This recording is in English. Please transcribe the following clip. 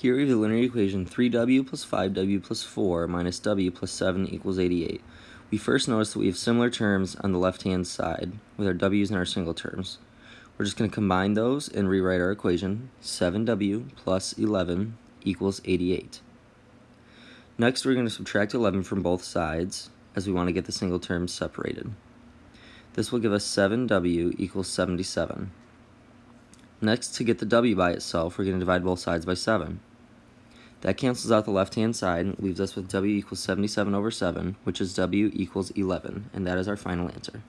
Here we have the linear equation 3w plus 5w plus 4 minus w plus 7 equals 88. We first notice that we have similar terms on the left-hand side with our w's and our single terms. We're just going to combine those and rewrite our equation. 7w plus 11 equals 88. Next, we're going to subtract 11 from both sides as we want to get the single terms separated. This will give us 7w equals 77. Next, to get the w by itself, we're going to divide both sides by 7. That cancels out the left-hand side and leaves us with w equals 77 over 7, which is w equals 11, and that is our final answer.